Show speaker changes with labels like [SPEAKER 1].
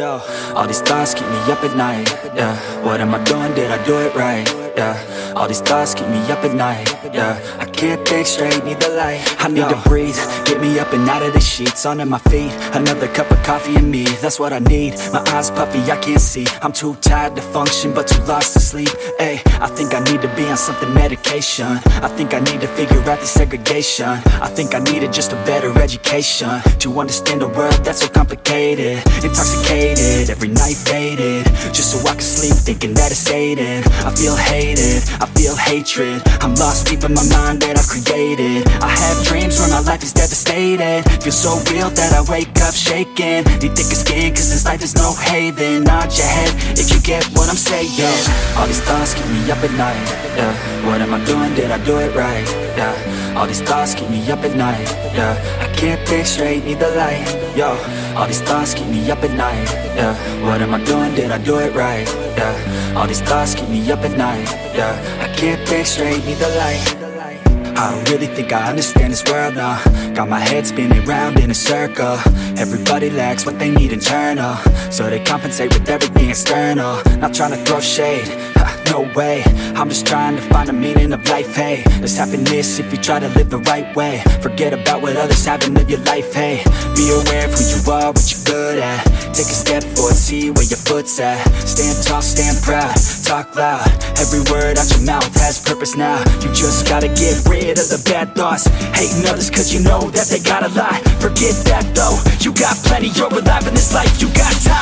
[SPEAKER 1] Yo, all these thoughts keep me up at night. Yeah, what am I doing? Did I do it right? Yeah, all these thoughts keep me up at night. Yeah, I can't think straight, need the light. I need to breathe, get me up and out of the sheets, Under my feet. Another cup of coffee and me, that's what I need. My eyes puffy, I can't see. I'm too tired to function, but too lost to sleep. Hey, I think I need to be on something medication. I think I need to figure out the segregation. I think I needed just a better education to understand a world that's so complicated, intoxicated, every night faded. Just so I can sleep, thinking that it's Satan. I feel hated, I feel hatred. I'm lost deep in my mind that I've created. I have dreams where my life is devastated. Feel so real that I wake up shaking. Need thicker skin, cause this life is no haven. Nod your head if you get what I'm saying. All these thoughts keep me up at night. Yeah, what am I doing? Did I do it right? Yeah, all these thoughts keep me up at night. Yeah, I can't think straight, need the light. Yo, all these thoughts keep me up at night. Yeah, what am I doing? Did I do it right? Yeah, all these thoughts keep me up at night. Yeah, I can't think straight, need the light. I don't really think I understand this world now. Got my head spinning round in a circle. Everybody lacks what they need internal. So they compensate with everything external. Not trying to throw shade, ha, no way. I'm just trying to find the meaning of life, hey. There's happiness if you try to live the right way. Forget about what others have and live your life, hey. Be aware of who you are, what you're good at. Take a step forward, see where your foot's at. Stand tall, stand proud, talk loud. Every word out your mouth has purpose now. You just gotta get rid of the bad thoughts. Hating others cause you know that they gotta lie Forget that though, you got plenty You're alive in this life, you got time,